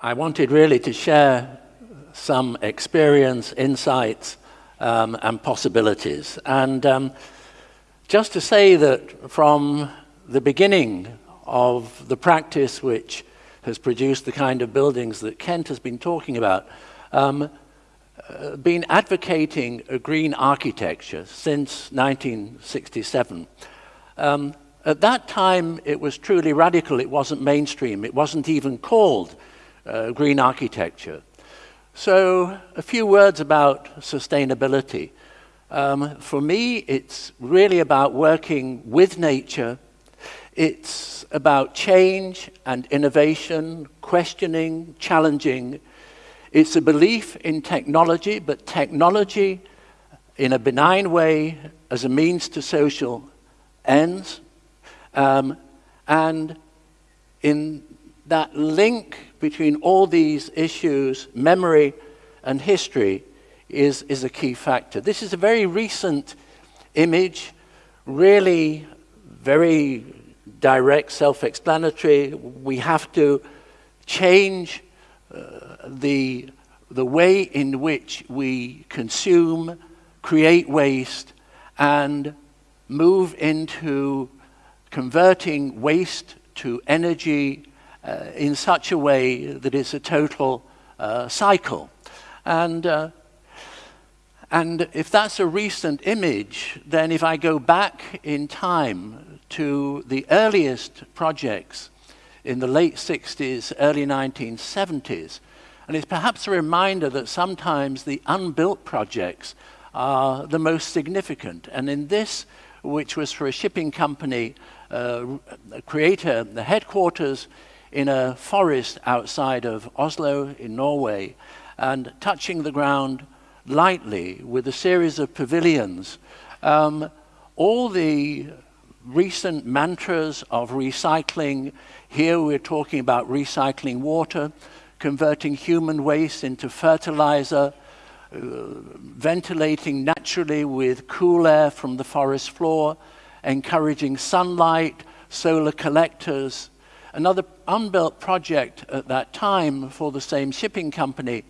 I wanted really to share some experience, insights, um, and possibilities. And um, just to say that from the beginning of the practice which has produced the kind of buildings that Kent has been talking about, um, uh, been advocating a green architecture since 1967. Um, at that time, it was truly radical. It wasn't mainstream. It wasn't even called uh, green architecture. So a few words about sustainability. Um, for me, it's really about working with nature. It's about change and innovation, questioning, challenging. It's a belief in technology, but technology in a benign way as a means to social ends. Um, and in that link between all these issues, memory and history, is, is a key factor. This is a very recent image, really very direct, self-explanatory. We have to change uh, the, the way in which we consume, create waste, and move into converting waste to energy in such a way that it's a total uh, cycle. And, uh, and if that's a recent image, then if I go back in time to the earliest projects in the late 60s, early 1970s, and it's perhaps a reminder that sometimes the unbuilt projects are the most significant. And in this, which was for a shipping company, uh, creator, the headquarters in a forest outside of Oslo in Norway and touching the ground lightly with a series of pavilions. Um, all the recent mantras of recycling, here we're talking about recycling water, converting human waste into fertilizer, uh, ventilating naturally with cool air from the forest floor, encouraging sunlight, solar collectors, Another unbuilt project at that time for the same shipping company,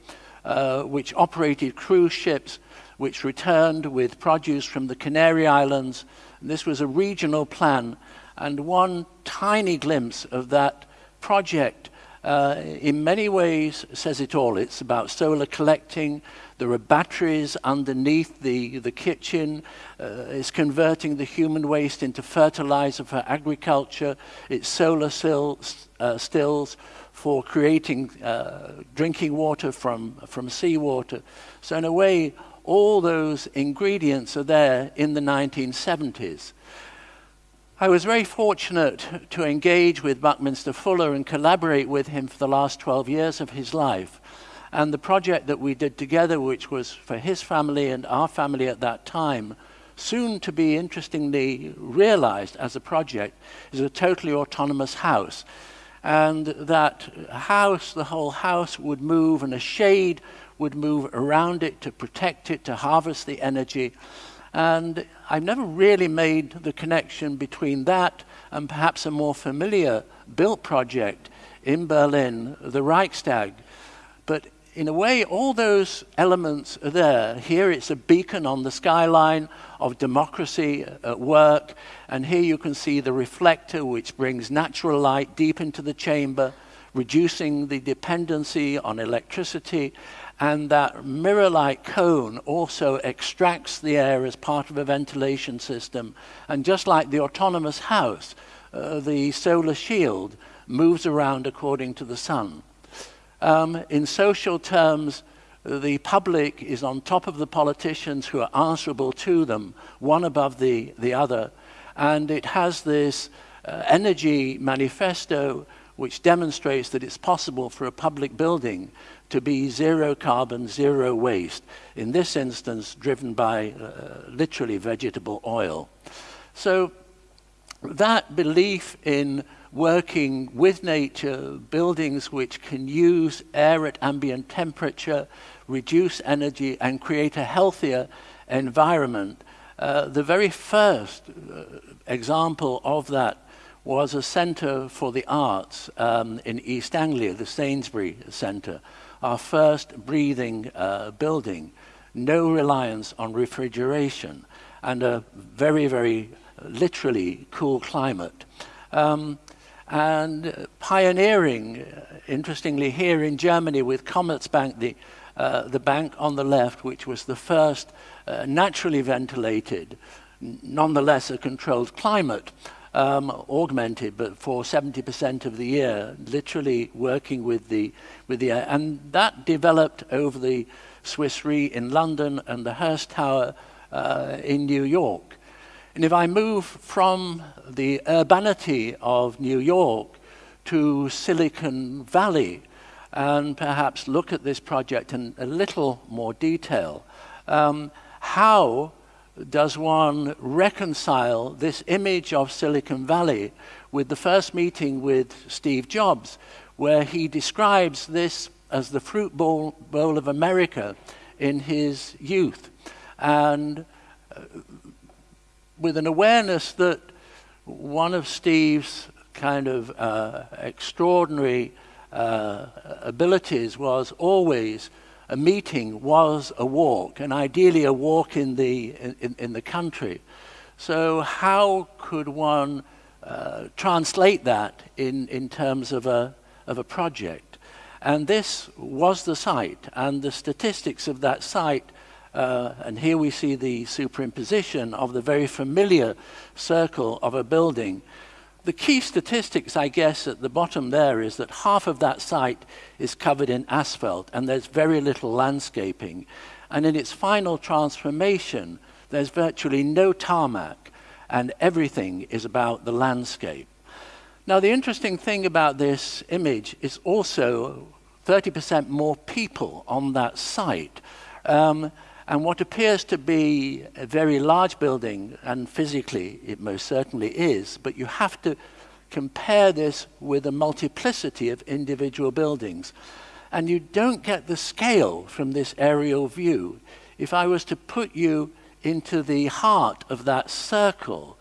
uh, which operated cruise ships, which returned with produce from the Canary Islands. And this was a regional plan. And one tiny glimpse of that project uh, in many ways says it all. It's about solar collecting. There are batteries underneath the, the kitchen. Uh, it's converting the human waste into fertilizer for agriculture. It's solar stills, uh, stills for creating uh, drinking water from, from seawater. So in a way, all those ingredients are there in the 1970s. I was very fortunate to engage with Buckminster Fuller and collaborate with him for the last 12 years of his life. And the project that we did together, which was for his family and our family at that time, soon to be interestingly realized as a project, is a totally autonomous house. And that house, the whole house would move and a shade would move around it to protect it, to harvest the energy. And I've never really made the connection between that and perhaps a more familiar built project in Berlin, the Reichstag. But in a way, all those elements are there. Here it's a beacon on the skyline of democracy at work. And here you can see the reflector, which brings natural light deep into the chamber, reducing the dependency on electricity and that mirror-like cone also extracts the air as part of a ventilation system. And just like the autonomous house, uh, the solar shield moves around according to the sun. Um, in social terms, the public is on top of the politicians who are answerable to them, one above the, the other. And it has this uh, energy manifesto which demonstrates that it's possible for a public building to be zero carbon, zero waste, in this instance driven by uh, literally vegetable oil. So that belief in working with nature, buildings which can use air at ambient temperature, reduce energy and create a healthier environment. Uh, the very first uh, example of that was a centre for the arts um, in East Anglia, the Sainsbury Centre, our first breathing uh, building, no reliance on refrigeration, and a very, very literally cool climate. Um, and pioneering, uh, interestingly, here in Germany with Commerzbank, the, uh, the bank on the left, which was the first uh, naturally ventilated, nonetheless a controlled climate, um, augmented, but for 70% of the year, literally working with the, with the air. And that developed over the Swiss Re in London and the Hearst Tower uh, in New York. And if I move from the urbanity of New York to Silicon Valley and perhaps look at this project in a little more detail, um, how does one reconcile this image of Silicon Valley with the first meeting with Steve Jobs, where he describes this as the fruit bowl, bowl of America in his youth, and uh, with an awareness that one of Steve's kind of uh, extraordinary uh, abilities was always a meeting was a walk, and ideally a walk in the, in, in the country. So how could one uh, translate that in, in terms of a, of a project? And this was the site, and the statistics of that site, uh, and here we see the superimposition of the very familiar circle of a building, the key statistics, I guess, at the bottom there is that half of that site is covered in asphalt and there's very little landscaping. And in its final transformation, there's virtually no tarmac and everything is about the landscape. Now, the interesting thing about this image is also 30% more people on that site. Um, and what appears to be a very large building, and physically it most certainly is, but you have to compare this with a multiplicity of individual buildings. And you don't get the scale from this aerial view. If I was to put you into the heart of that circle,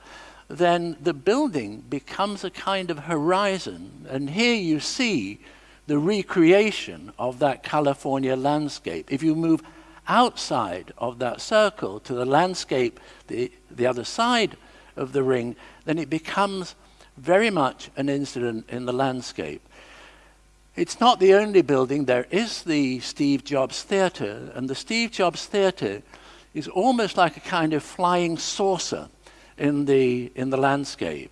then the building becomes a kind of horizon. And here you see the recreation of that California landscape. If you move outside of that circle to the landscape, the, the other side of the ring, then it becomes very much an incident in the landscape. It's not the only building. There is the Steve Jobs Theatre, and the Steve Jobs Theatre is almost like a kind of flying saucer in the, in the landscape.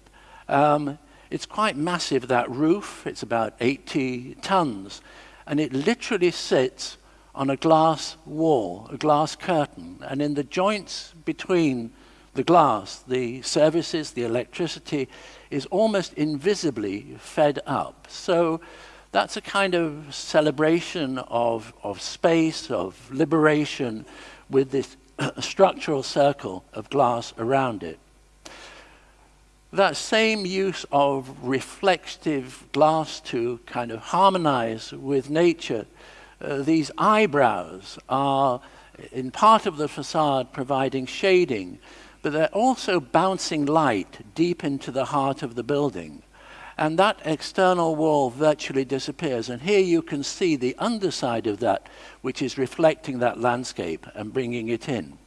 Um, it's quite massive, that roof. It's about 80 tons, and it literally sits on a glass wall, a glass curtain, and in the joints between the glass, the services, the electricity is almost invisibly fed up. So that's a kind of celebration of, of space, of liberation, with this structural circle of glass around it. That same use of reflective glass to kind of harmonize with nature uh, these eyebrows are in part of the facade providing shading, but they're also bouncing light deep into the heart of the building. And that external wall virtually disappears. And here you can see the underside of that, which is reflecting that landscape and bringing it in.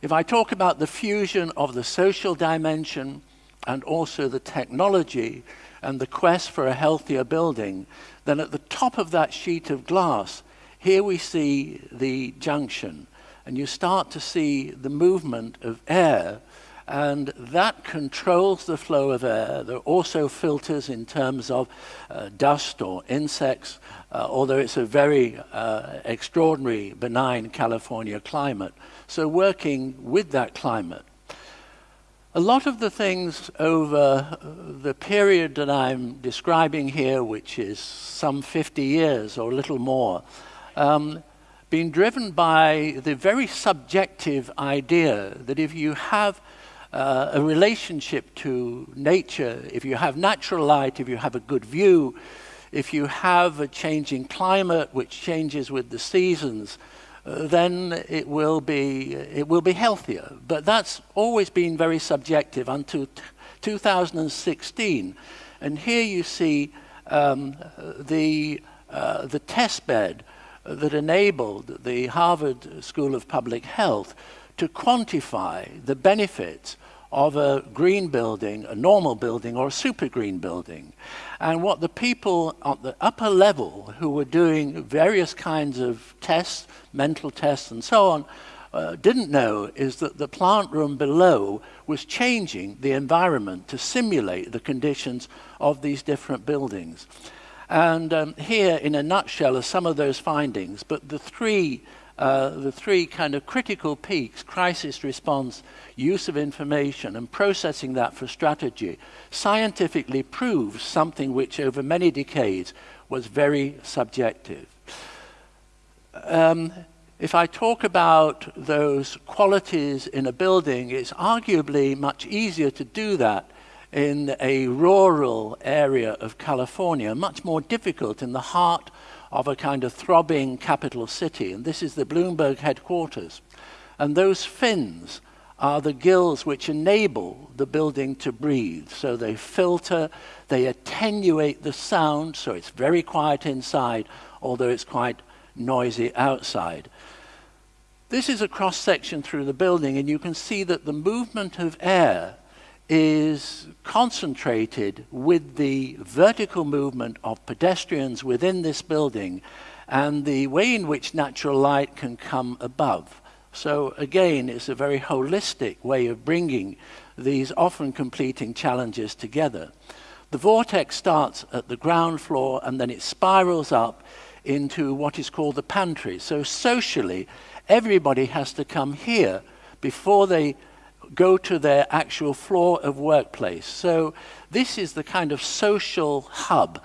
If I talk about the fusion of the social dimension and also the technology and the quest for a healthier building, then at the top of that sheet of glass, here we see the junction. And you start to see the movement of air, and that controls the flow of air. There are also filters in terms of uh, dust or insects, uh, although it's a very uh, extraordinary, benign California climate. So working with that climate a lot of the things over the period that I'm describing here, which is some 50 years or a little more, um, been driven by the very subjective idea that if you have uh, a relationship to nature, if you have natural light, if you have a good view, if you have a changing climate which changes with the seasons, then it will be it will be healthier. But that's always been very subjective until 2016. And here you see um, the, uh, the test bed that enabled the Harvard School of Public Health to quantify the benefits of a green building, a normal building, or a super green building. And what the people at the upper level who were doing various kinds of tests, mental tests and so on, uh, didn't know is that the plant room below was changing the environment to simulate the conditions of these different buildings. And um, here, in a nutshell, are some of those findings. But the three, uh, the three kind of critical peaks, crisis response, use of information, and processing that for strategy, scientifically proves something which over many decades was very subjective. Um, if I talk about those qualities in a building, it's arguably much easier to do that in a rural area of California, much more difficult in the heart of a kind of throbbing capital city. And this is the Bloomberg headquarters. And those fins are the gills which enable the building to breathe. So they filter, they attenuate the sound, so it's very quiet inside, although it's quite noisy outside. This is a cross section through the building, and you can see that the movement of air is concentrated with the vertical movement of pedestrians within this building and the way in which natural light can come above. So again, it's a very holistic way of bringing these often completing challenges together. The vortex starts at the ground floor and then it spirals up into what is called the pantry. So socially, everybody has to come here before they go to their actual floor of workplace. So this is the kind of social hub.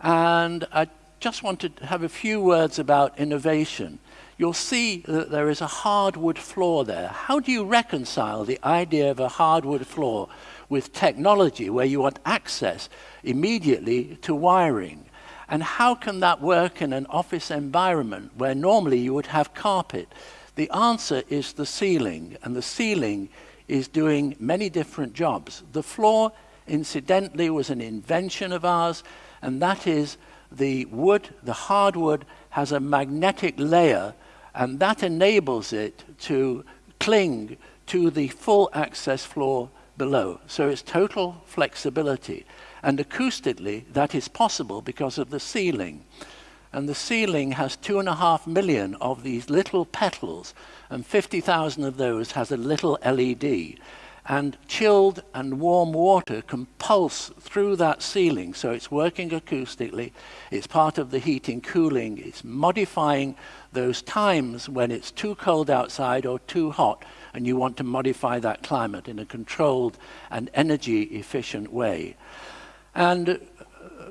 And I just want to have a few words about innovation. You'll see that there is a hardwood floor there. How do you reconcile the idea of a hardwood floor with technology where you want access immediately to wiring? And how can that work in an office environment where normally you would have carpet? The answer is the ceiling, and the ceiling is doing many different jobs. The floor, incidentally, was an invention of ours, and that is the wood, the hardwood, has a magnetic layer, and that enables it to cling to the full access floor below. So it's total flexibility. And acoustically, that is possible because of the ceiling. And the ceiling has two and a half million of these little petals, and 50,000 of those has a little LED. And chilled and warm water can pulse through that ceiling, so it's working acoustically. It's part of the heating, cooling. It's modifying those times when it's too cold outside or too hot, and you want to modify that climate in a controlled and energy efficient way. And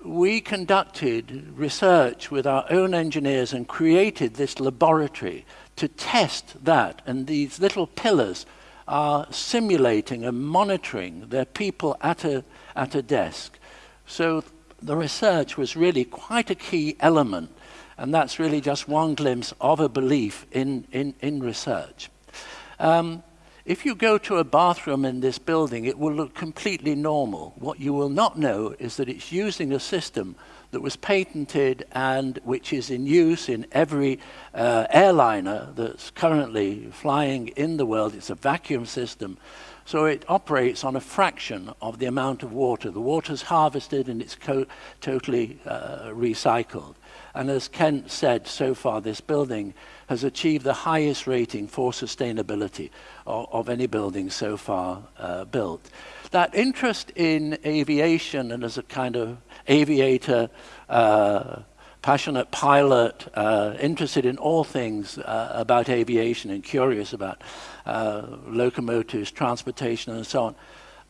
we conducted research with our own engineers and created this laboratory to test that. And these little pillars are simulating and monitoring their people at a, at a desk. So the research was really quite a key element. And that's really just one glimpse of a belief in, in, in research. Um, if you go to a bathroom in this building, it will look completely normal. What you will not know is that it's using a system that was patented and which is in use in every uh, airliner that's currently flying in the world. It's a vacuum system. So it operates on a fraction of the amount of water. The water's harvested and it's totally uh, recycled. And as Kent said, so far this building has achieved the highest rating for sustainability of, of any building so far uh, built. That interest in aviation and as a kind of aviator, uh, passionate pilot, uh, interested in all things uh, about aviation and curious about uh, locomotives, transportation and so on,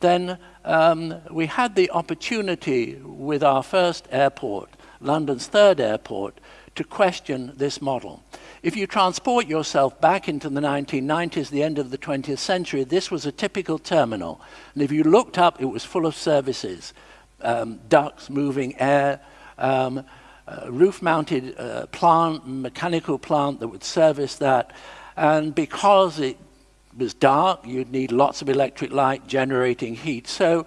then um, we had the opportunity with our first airport, London's third airport, to question this model. If you transport yourself back into the 1990s, the end of the 20th century, this was a typical terminal. And if you looked up, it was full of services, um, ducts, moving air, um, uh, roof-mounted uh, plant, mechanical plant that would service that. And because it was dark, you'd need lots of electric light generating heat. So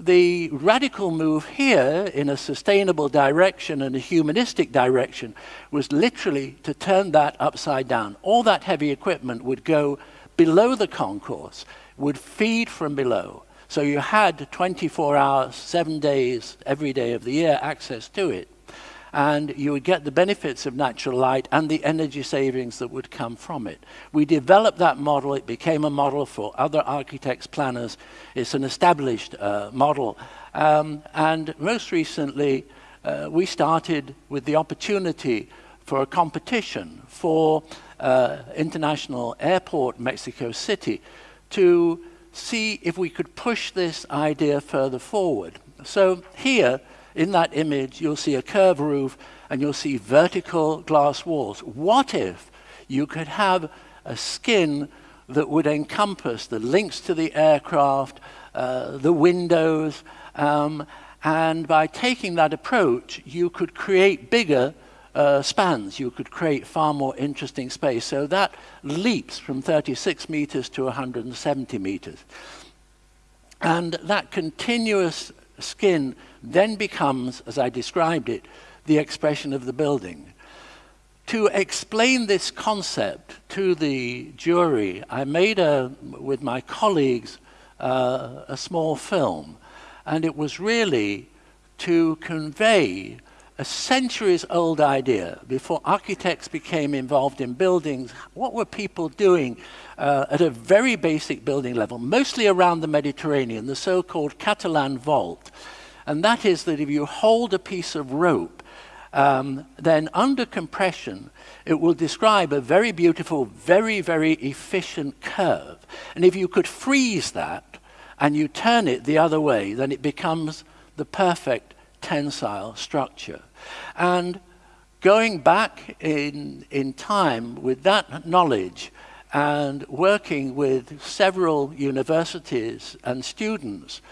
the radical move here in a sustainable direction and a humanistic direction was literally to turn that upside down. All that heavy equipment would go below the concourse, would feed from below. So you had 24 hours, seven days, every day of the year access to it and you would get the benefits of natural light and the energy savings that would come from it. We developed that model. It became a model for other architects, planners. It's an established uh, model. Um, and most recently, uh, we started with the opportunity for a competition for uh, International Airport Mexico City to see if we could push this idea further forward. So here, in that image, you'll see a curved roof and you'll see vertical glass walls. What if you could have a skin that would encompass the links to the aircraft, uh, the windows, um, and by taking that approach, you could create bigger uh, spans. You could create far more interesting space. So that leaps from 36 meters to 170 meters. And that continuous skin then becomes, as I described it, the expression of the building. To explain this concept to the jury, I made, a, with my colleagues, uh, a small film. And it was really to convey a centuries old idea before architects became involved in buildings. What were people doing uh, at a very basic building level, mostly around the Mediterranean, the so-called Catalan vault. And that is that if you hold a piece of rope, um, then under compression, it will describe a very beautiful, very, very efficient curve. And if you could freeze that and you turn it the other way, then it becomes the perfect tensile structure. And going back in, in time with that knowledge and working with several universities and students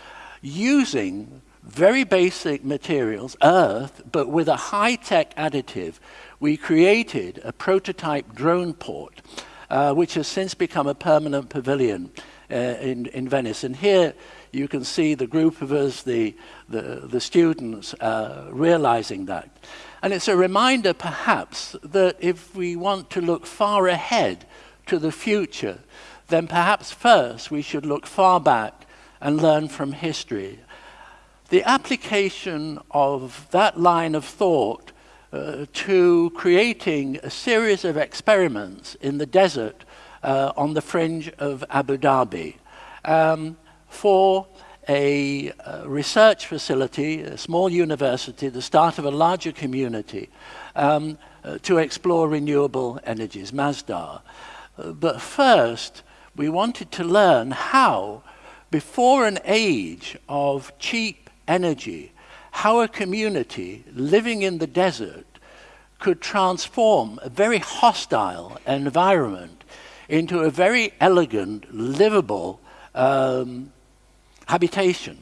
using very basic materials, earth, but with a high-tech additive, we created a prototype drone port, uh, which has since become a permanent pavilion uh, in, in Venice. And here you can see the group of us, the, the, the students, uh, realizing that. And it's a reminder, perhaps, that if we want to look far ahead to the future, then perhaps first we should look far back and learn from history the application of that line of thought uh, to creating a series of experiments in the desert uh, on the fringe of Abu Dhabi um, for a uh, research facility, a small university, the start of a larger community um, uh, to explore renewable energies, Masdar. Uh, but first, we wanted to learn how, before an age of cheap energy, how a community living in the desert could transform a very hostile environment into a very elegant, livable um, habitation.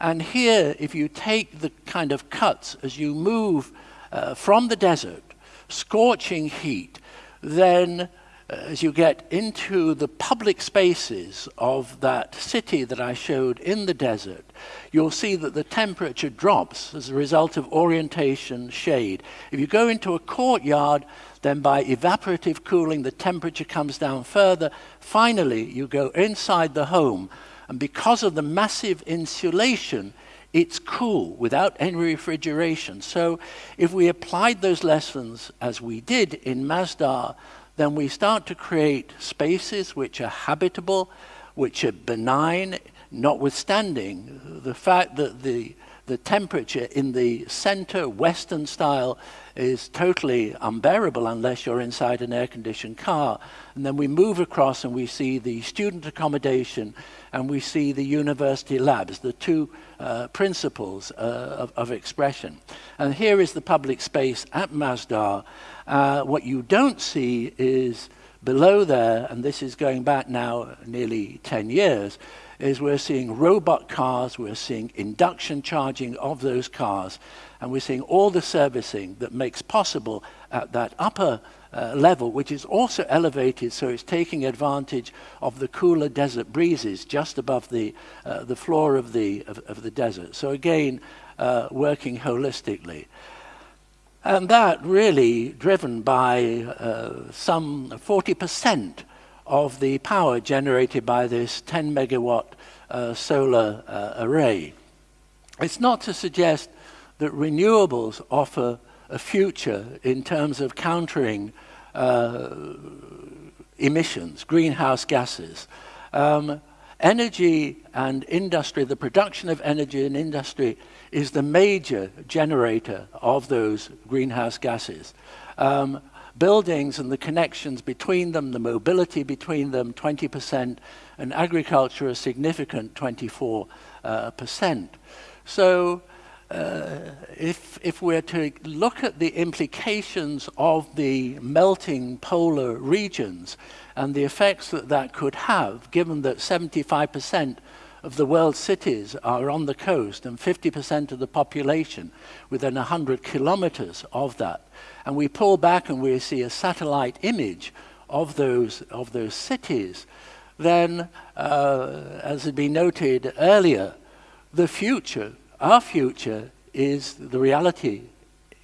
And here, if you take the kind of cuts as you move uh, from the desert, scorching heat, then as you get into the public spaces of that city that I showed in the desert, you'll see that the temperature drops as a result of orientation shade. If you go into a courtyard, then by evaporative cooling, the temperature comes down further. Finally, you go inside the home, and because of the massive insulation, it's cool without any refrigeration. So if we applied those lessons as we did in Masdar, then we start to create spaces which are habitable, which are benign, notwithstanding the fact that the, the temperature in the center Western style is totally unbearable unless you're inside an air-conditioned car. And then we move across and we see the student accommodation and we see the university labs, the two uh, principles uh, of, of, expression. And here is the public space at Masdar. Uh, what you don't see is below there, and this is going back now nearly 10 years, is we're seeing robot cars, we're seeing induction charging of those cars, and we're seeing all the servicing that makes possible at that upper uh, level, which is also elevated, so it's taking advantage of the cooler desert breezes just above the, uh, the floor of the, of, of, the desert. So again, uh, working holistically. And that really driven by uh, some 40% of the power generated by this 10 megawatt uh, solar uh, array. It's not to suggest that renewables offer a future in terms of countering uh, emissions, greenhouse gases. Um, energy and industry, the production of energy and industry is the major generator of those greenhouse gases. Um, buildings and the connections between them, the mobility between them, 20%, and agriculture a significant 24%. Uh, so uh, if, if we're to look at the implications of the melting polar regions and the effects that that could have, given that 75% of the world's cities are on the coast and 50% of the population within 100 kilometers of that, and we pull back and we see a satellite image of those, of those cities, then, uh, as had been noted earlier, the future our future is the reality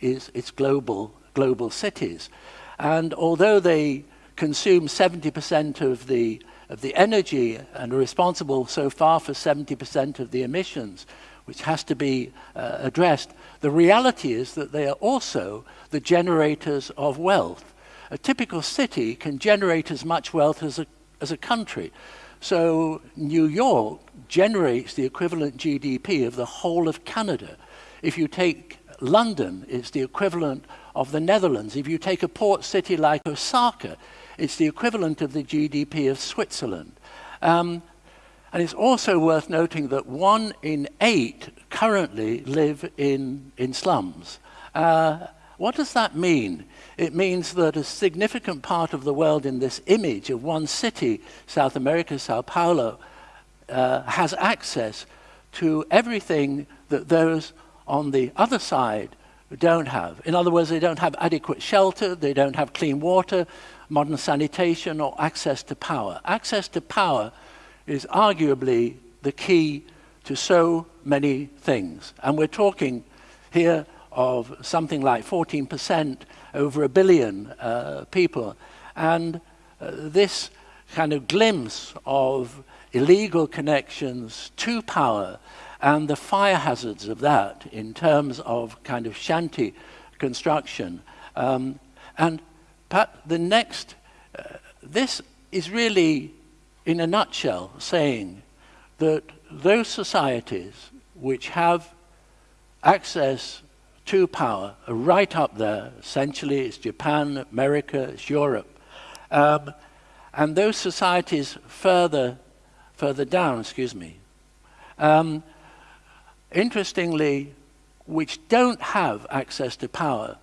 is it's global, global cities. And although they consume 70% of the, of the energy and are responsible so far for 70% of the emissions, which has to be uh, addressed, the reality is that they are also the generators of wealth. A typical city can generate as much wealth as a, as a country. So New York generates the equivalent GDP of the whole of Canada. If you take London, it's the equivalent of the Netherlands. If you take a port city like Osaka, it's the equivalent of the GDP of Switzerland. Um, and it's also worth noting that one in eight currently live in, in slums. Uh, what does that mean? It means that a significant part of the world in this image of one city, South America, Sao Paulo, uh, has access to everything that those on the other side don't have. In other words, they don't have adequate shelter, they don't have clean water, modern sanitation, or access to power. Access to power is arguably the key to so many things. And we're talking here of something like 14% over a billion uh, people. And uh, this kind of glimpse of illegal connections to power and the fire hazards of that in terms of kind of shanty construction. Um, and Pat, the next, uh, this is really, in a nutshell, saying that those societies which have access to power are right up there. Essentially, it's Japan, America, it's Europe. Um, and those societies further, further down, excuse me, um, interestingly, which don't have access to power,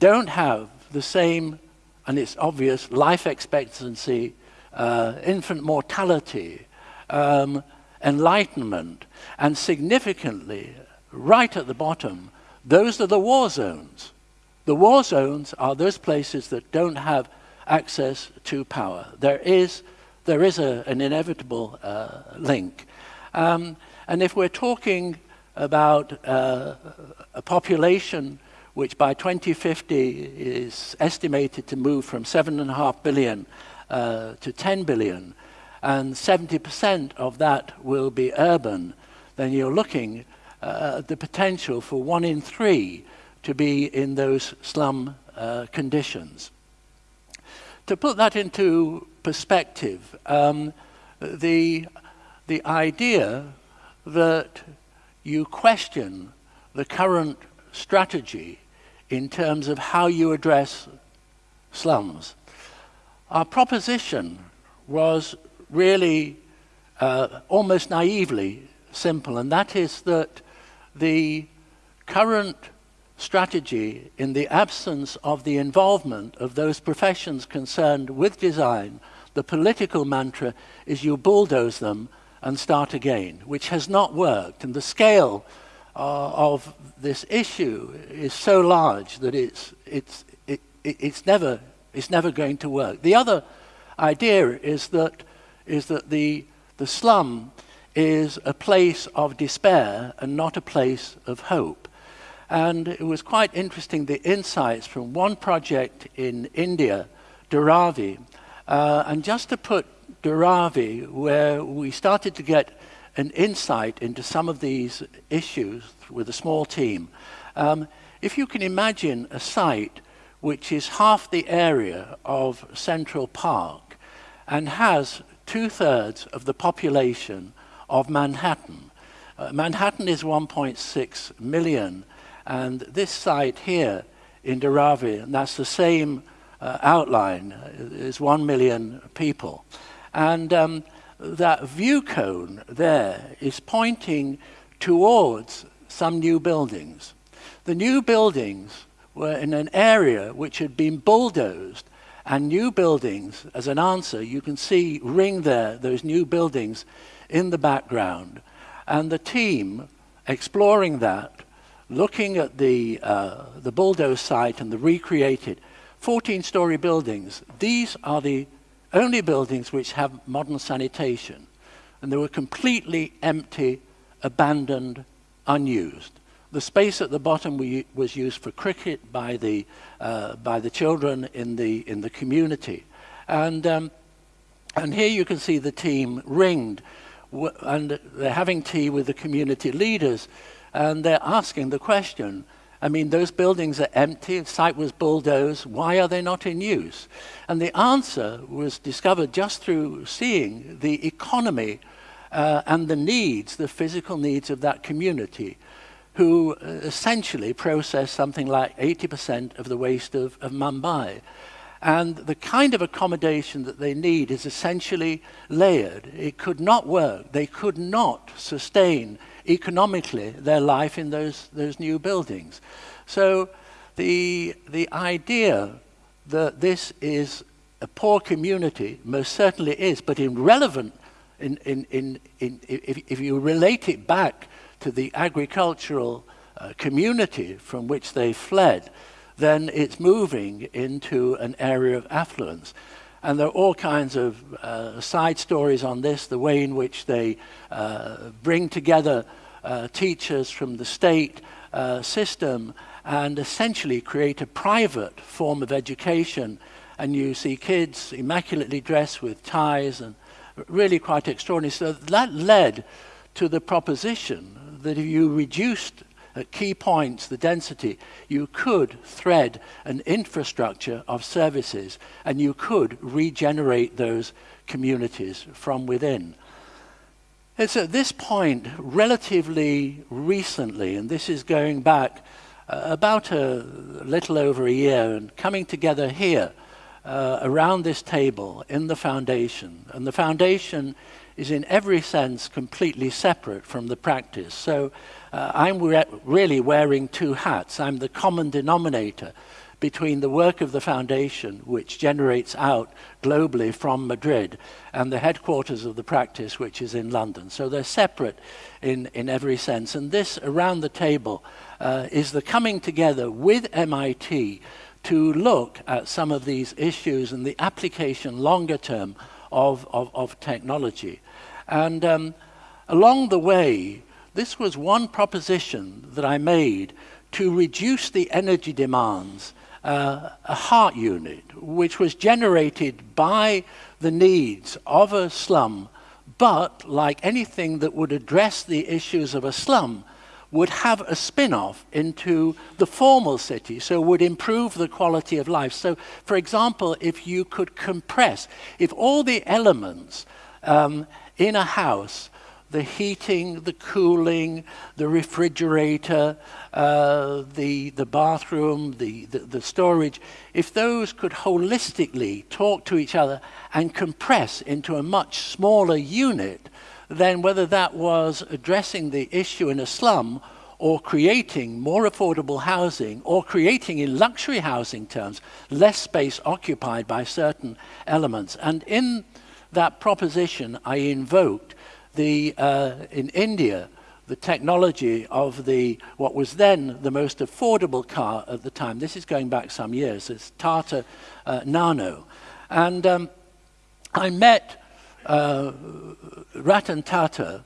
don't have the same, and it's obvious, life expectancy, uh, infant mortality, um, enlightenment, and significantly, right at the bottom, those are the war zones. The war zones are those places that don't have access to power. There is, there is a, an inevitable uh, link. Um, and if we're talking about uh, a population which by 2050 is estimated to move from 7.5 billion uh, to 10 billion, and 70% of that will be urban, then you're looking uh, the potential for one in three to be in those slum uh, conditions. To put that into perspective, um, the, the idea that you question the current strategy in terms of how you address slums. Our proposition was really uh, almost naively simple, and that is that the current strategy in the absence of the involvement of those professions concerned with design, the political mantra is you bulldoze them and start again, which has not worked. And the scale uh, of this issue is so large that it's, it's, it, it, it's, never, it's never going to work. The other idea is that, is that the, the slum is a place of despair and not a place of hope. And it was quite interesting, the insights from one project in India, Dharavi. Uh, and just to put Dharavi, where we started to get an insight into some of these issues with a small team. Um, if you can imagine a site which is half the area of Central Park and has two-thirds of the population of Manhattan. Uh, Manhattan is 1.6 million, and this site here in Dharavi, and that's the same uh, outline, is 1 million people. And um, that view cone there is pointing towards some new buildings. The new buildings were in an area which had been bulldozed and new buildings, as an answer, you can see ring there, those new buildings in the background. And the team exploring that, looking at the, uh, the bulldoze site and the recreated 14-story buildings, these are the only buildings which have modern sanitation. And they were completely empty, abandoned, unused. The space at the bottom we, was used for cricket by the, uh, by the children in the, in the community. And, um, and here you can see the team ringed, and they're having tea with the community leaders, and they're asking the question, I mean, those buildings are empty, the site was bulldozed, why are they not in use? And the answer was discovered just through seeing the economy uh, and the needs, the physical needs of that community, who uh, essentially process something like 80% of the waste of, of Mumbai. And the kind of accommodation that they need is essentially layered. It could not work. They could not sustain economically their life in those, those new buildings. So the, the idea that this is a poor community most certainly is, but irrelevant in, in, in, in, if, if you relate it back to the agricultural uh, community from which they fled, then it's moving into an area of affluence. And there are all kinds of uh, side stories on this, the way in which they uh, bring together uh, teachers from the state uh, system and essentially create a private form of education. And you see kids immaculately dressed with ties and really quite extraordinary. So that led to the proposition that if you reduced at key points the density, you could thread an infrastructure of services and you could regenerate those communities from within. It's at this point, relatively recently, and this is going back uh, about a little over a year, and coming together here uh, around this table in the foundation. And the foundation is in every sense completely separate from the practice. So uh, I'm re really wearing two hats. I'm the common denominator between the work of the foundation, which generates out globally from Madrid, and the headquarters of the practice, which is in London. So they're separate in, in every sense. And this, around the table, uh, is the coming together with MIT to look at some of these issues and the application longer term of, of, of technology. And um, along the way, this was one proposition that I made to reduce the energy demands uh, a heart unit, which was generated by the needs of a slum, but like anything that would address the issues of a slum, would have a spin-off into the formal city, so would improve the quality of life. So, for example, if you could compress, if all the elements um, in a house the heating, the cooling, the refrigerator, uh, the, the bathroom, the, the, the, storage, if those could holistically talk to each other and compress into a much smaller unit, then whether that was addressing the issue in a slum or creating more affordable housing or creating in luxury housing terms less space occupied by certain elements. And in that proposition, I invoked the, uh, in India, the technology of the what was then the most affordable car at the time. This is going back some years. It's Tata uh, Nano, and um, I met uh, Ratan Tata,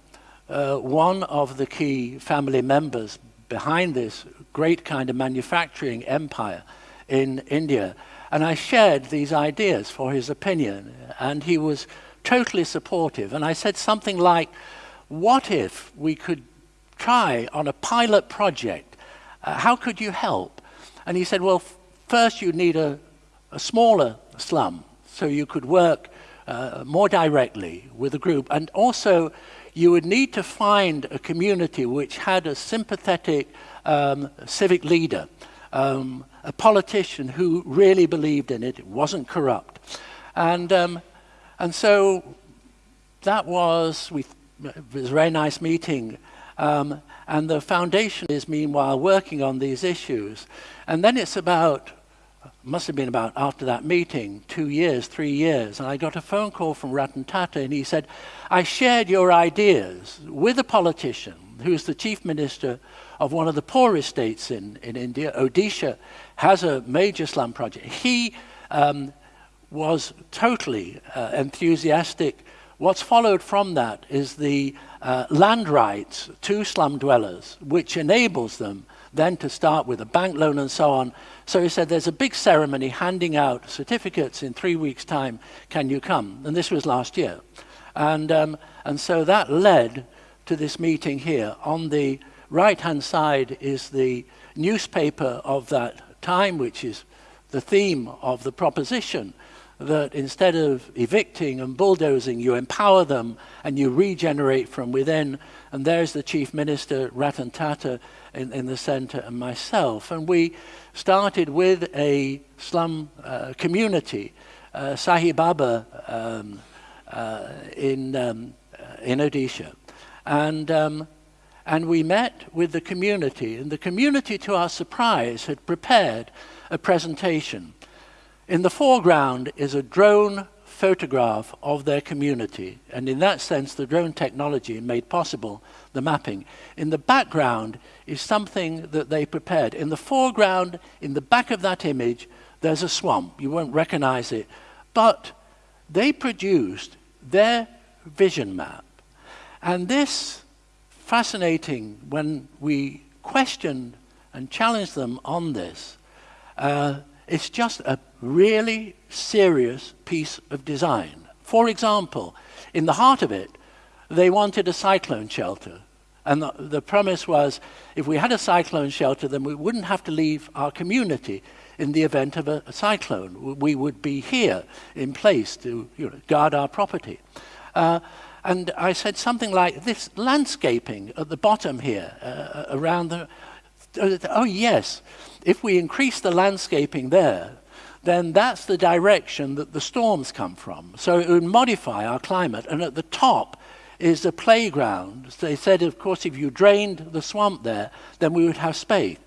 uh, one of the key family members behind this great kind of manufacturing empire in India, and I shared these ideas for his opinion, and he was totally supportive. And I said something like, what if we could try on a pilot project. Uh, how could you help? And he said, well, first you need a, a smaller slum so you could work uh, more directly with a group. And also, you would need to find a community which had a sympathetic um, civic leader, um, a politician who really believed in it, it wasn't corrupt. And, um, and so that was, we, it was a very nice meeting. Um, and the foundation is meanwhile working on these issues. And then it's about, must have been about after that meeting, two years, three years, and I got a phone call from Ratan Tata and he said, I shared your ideas with a politician who's the chief minister of one of the poorest states in, in India, Odisha, has a major slum project. He um, was totally uh, enthusiastic. What's followed from that is the uh, land rights to slum dwellers, which enables them then to start with a bank loan and so on. So he said, there's a big ceremony handing out certificates in three weeks' time. Can you come? And this was last year. And, um, and so that led to this meeting here. On the right-hand side is the newspaper of that time, which is the theme of the proposition that instead of evicting and bulldozing, you empower them and you regenerate from within. And there's the Chief Minister, Ratan Tata, in, in the centre, and myself. And we started with a slum uh, community, uh, um, uh, in, um, uh, in Odisha. And, um, and we met with the community, and the community, to our surprise, had prepared a presentation in the foreground is a drone photograph of their community, and in that sense, the drone technology made possible the mapping. In the background is something that they prepared. In the foreground, in the back of that image, there's a swamp. You won't recognize it. But they produced their vision map. And this, fascinating, when we questioned and challenged them on this, uh, it's just a really serious piece of design. For example, in the heart of it, they wanted a cyclone shelter. And the, the, premise was if we had a cyclone shelter, then we wouldn't have to leave our community in the event of a, a cyclone. We would be here in place to you know, guard our property. Uh, and I said something like this landscaping at the bottom here, uh, around the. Uh, oh, yes if we increase the landscaping there, then that's the direction that the storms come from. So it would modify our climate. And at the top is a playground. They said, of course, if you drained the swamp there, then we would have space.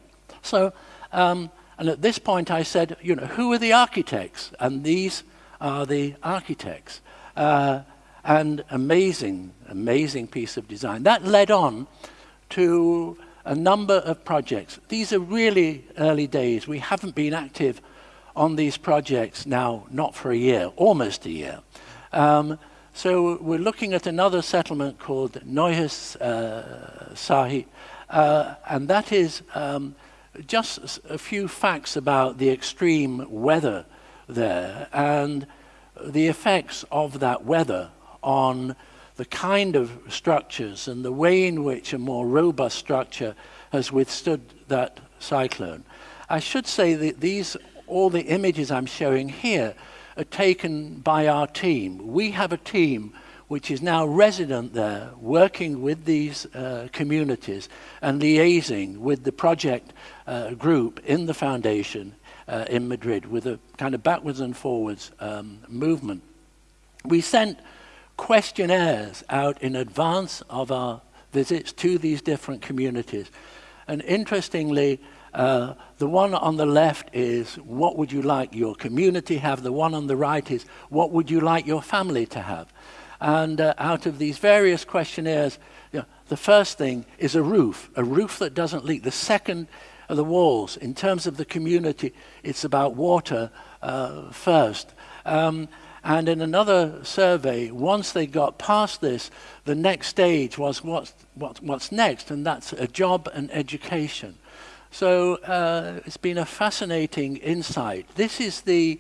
So, um, and at this point I said, you know, who are the architects? And these are the architects. Uh, and amazing, amazing piece of design. That led on to a number of projects. These are really early days. We haven't been active on these projects now, not for a year, almost a year. Um, so we're looking at another settlement called Noyes uh, Sahi, uh, and that is um, just a few facts about the extreme weather there and the effects of that weather on the kind of structures and the way in which a more robust structure has withstood that cyclone. I should say that these, all the images I'm showing here are taken by our team. We have a team which is now resident there, working with these uh, communities and liaising with the project uh, group in the foundation uh, in Madrid with a kind of backwards and forwards um, movement. We sent questionnaires out in advance of our visits to these different communities. And interestingly, uh, the one on the left is what would you like your community have? The one on the right is what would you like your family to have? And uh, out of these various questionnaires, you know, the first thing is a roof, a roof that doesn't leak. The second are the walls. In terms of the community, it's about water uh, first. Um, and in another survey, once they got past this, the next stage was what's, what, what's next, and that's a job and education. So uh, it's been a fascinating insight. This is the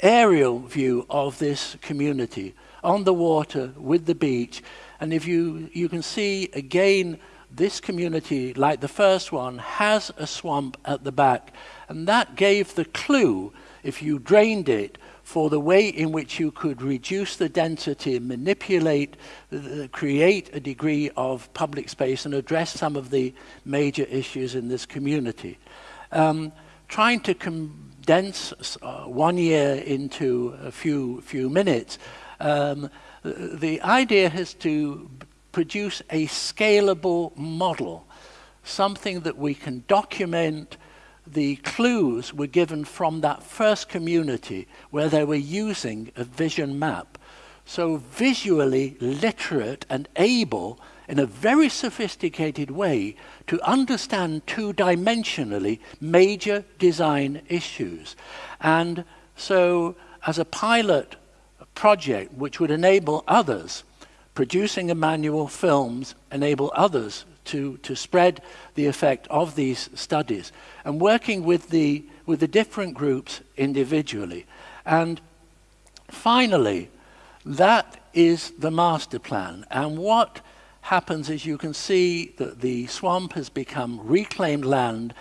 aerial view of this community on the water with the beach. And if you, you can see again, this community, like the first one, has a swamp at the back. And that gave the clue, if you drained it, for the way in which you could reduce the density, manipulate, uh, create a degree of public space and address some of the major issues in this community. Um, trying to condense uh, one year into a few, few minutes, um, the idea is to produce a scalable model, something that we can document, the clues were given from that first community where they were using a vision map. So visually literate and able in a very sophisticated way to understand two-dimensionally major design issues. And so as a pilot project which would enable others, producing a manual films, enable others to, to spread the effect of these studies and working with the, with the different groups individually. And finally, that is the master plan. And what happens is you can see that the swamp has become reclaimed land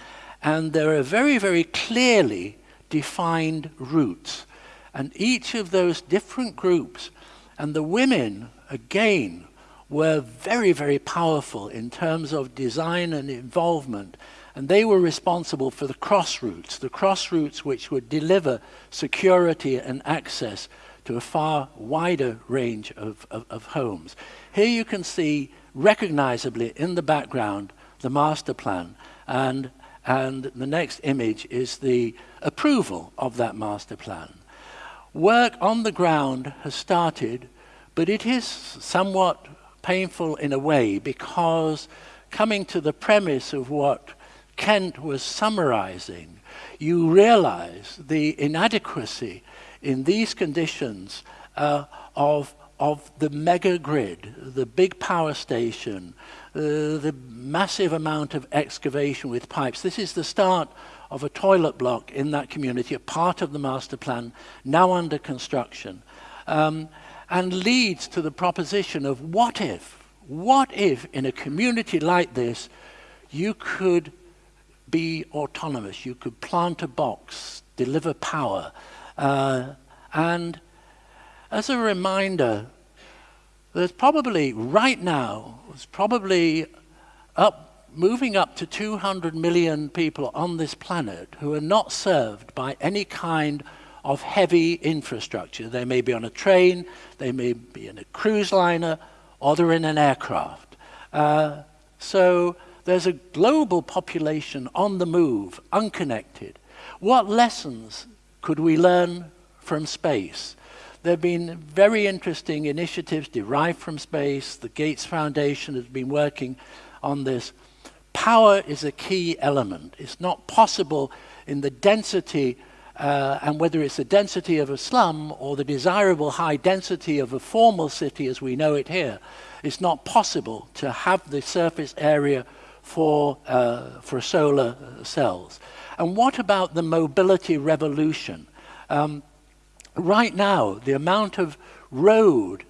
and there are very, very clearly defined routes. And each of those different groups, and the women, again, were very, very powerful in terms of design and involvement. And they were responsible for the cross routes, the cross routes which would deliver security and access to a far wider range of, of, of homes. Here you can see recognizably in the background the master plan and, and the next image is the approval of that master plan. Work on the ground has started, but it is somewhat painful in a way because coming to the premise of what Kent was summarizing, you realize the inadequacy in these conditions uh, of, of the mega grid, the big power station, uh, the massive amount of excavation with pipes. This is the start of a toilet block in that community, a part of the master plan, now under construction. Um, and leads to the proposition of what if, what if in a community like this you could be autonomous, you could plant a box, deliver power. Uh, and as a reminder, there's probably, right now, there's probably up, moving up to 200 million people on this planet who are not served by any kind of heavy infrastructure. They may be on a train, they may be in a cruise liner, or they're in an aircraft. Uh, so there's a global population on the move, unconnected. What lessons could we learn from space? There have been very interesting initiatives derived from space. The Gates Foundation has been working on this. Power is a key element. It's not possible in the density uh, and whether it's the density of a slum or the desirable high density of a formal city as we know it here, it's not possible to have the surface area for, uh, for solar cells. And what about the mobility revolution? Um, right now, the amount of road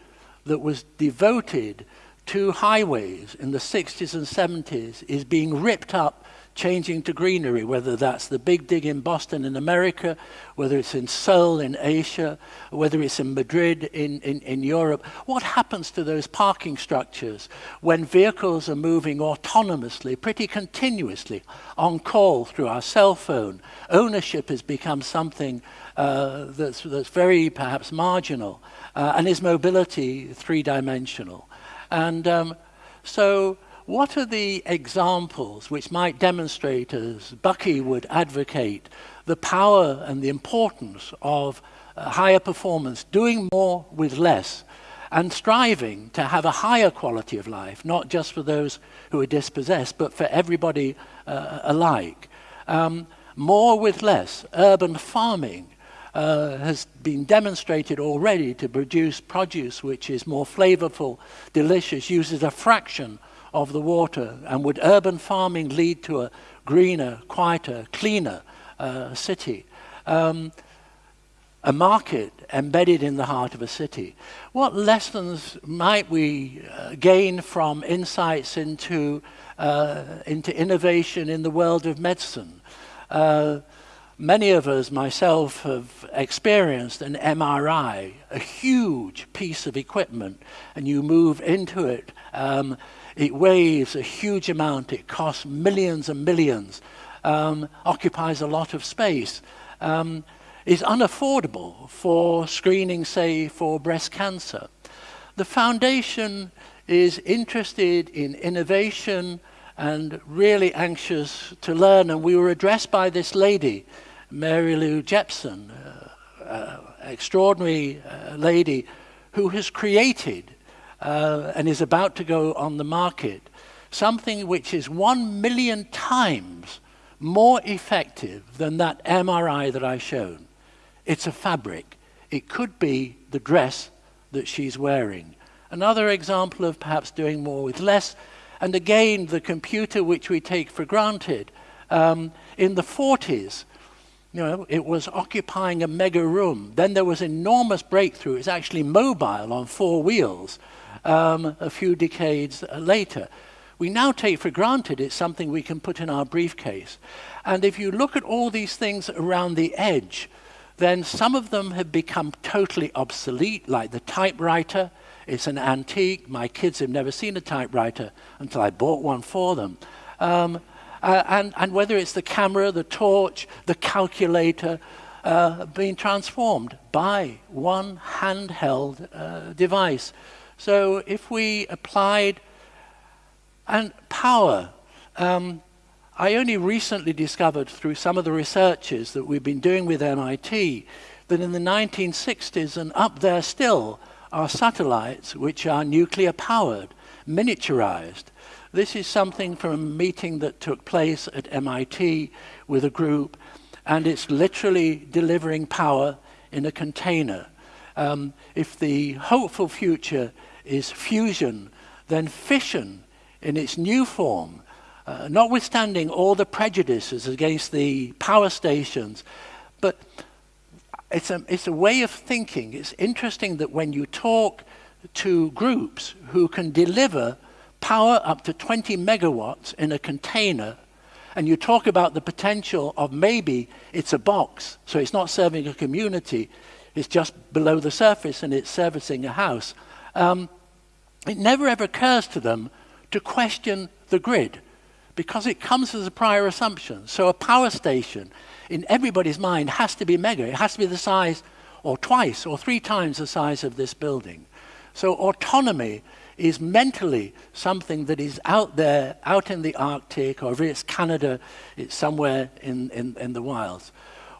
that was devoted to highways in the 60s and 70s is being ripped up changing to greenery, whether that's the big dig in Boston in America, whether it's in Seoul in Asia, whether it's in Madrid in, in, in Europe. What happens to those parking structures when vehicles are moving autonomously, pretty continuously, on call through our cell phone? Ownership has become something uh, that's, that's very perhaps marginal, uh, and is mobility three-dimensional. And um, so what are the examples which might demonstrate, as Bucky would advocate, the power and the importance of uh, higher performance, doing more with less? and striving to have a higher quality of life, not just for those who are dispossessed, but for everybody uh, alike. Um, more with less, urban farming uh, has been demonstrated already to produce produce which is more flavorful, delicious, uses a fraction of the water. And would urban farming lead to a greener, quieter, cleaner uh, city? Um, a market embedded in the heart of a city. What lessons might we uh, gain from insights into, uh, into innovation in the world of medicine? Uh, many of us, myself, have experienced an MRI, a huge piece of equipment, and you move into it. Um, it weighs a huge amount, it costs millions and millions, um, occupies a lot of space. Um, is unaffordable for screening, say, for breast cancer. The foundation is interested in innovation and really anxious to learn. And we were addressed by this lady, Mary Lou Jepsen, uh, uh, extraordinary uh, lady who has created uh, and is about to go on the market something which is one million times more effective than that MRI that I showed. It's a fabric. It could be the dress that she's wearing. Another example of perhaps doing more with less. And again, the computer which we take for granted. Um, in the 40s, you know, it was occupying a mega room. Then there was enormous breakthrough. It's actually mobile on four wheels um, a few decades later. We now take for granted it's something we can put in our briefcase. And if you look at all these things around the edge, then some of them have become totally obsolete, like the typewriter. It's an antique. My kids have never seen a typewriter until I bought one for them. Um, uh, and, and whether it's the camera, the torch, the calculator, uh, being transformed by one handheld uh, device. So if we applied and power, um, I only recently discovered through some of the researches that we've been doing with MIT that in the 1960s and up there still are satellites which are nuclear powered, miniaturized. This is something from a meeting that took place at MIT with a group, and it's literally delivering power in a container. Um, if the hopeful future is fusion, then fission in its new form uh, notwithstanding all the prejudices against the power stations, but it's a, it's a way of thinking. It's interesting that when you talk to groups who can deliver power up to 20 megawatts in a container, and you talk about the potential of maybe it's a box, so it's not serving a community, it's just below the surface and it's servicing a house. Um, it never ever occurs to them to question the grid because it comes as a prior assumption. So a power station in everybody's mind has to be mega. It has to be the size or twice or three times the size of this building. So autonomy is mentally something that is out there, out in the Arctic, or if it's Canada, it's somewhere in, in, in the wilds.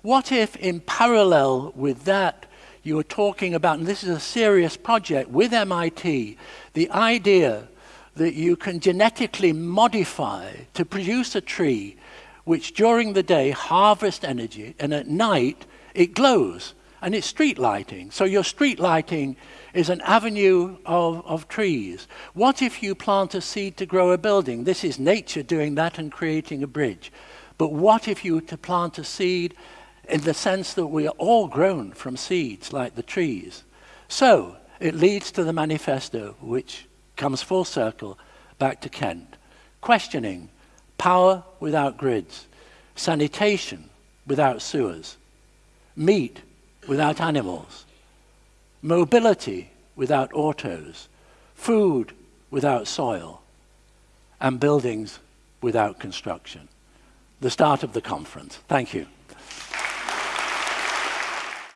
What if in parallel with that, you were talking about, and this is a serious project with MIT, the idea that you can genetically modify to produce a tree which during the day harvests energy and at night it glows and it's street lighting. So your street lighting is an avenue of, of trees. What if you plant a seed to grow a building? This is nature doing that and creating a bridge. But what if you were to plant a seed in the sense that we are all grown from seeds like the trees? So it leads to the manifesto, which comes full circle back to Kent. Questioning power without grids, sanitation without sewers, meat without animals, mobility without autos, food without soil, and buildings without construction. The start of the conference. Thank you.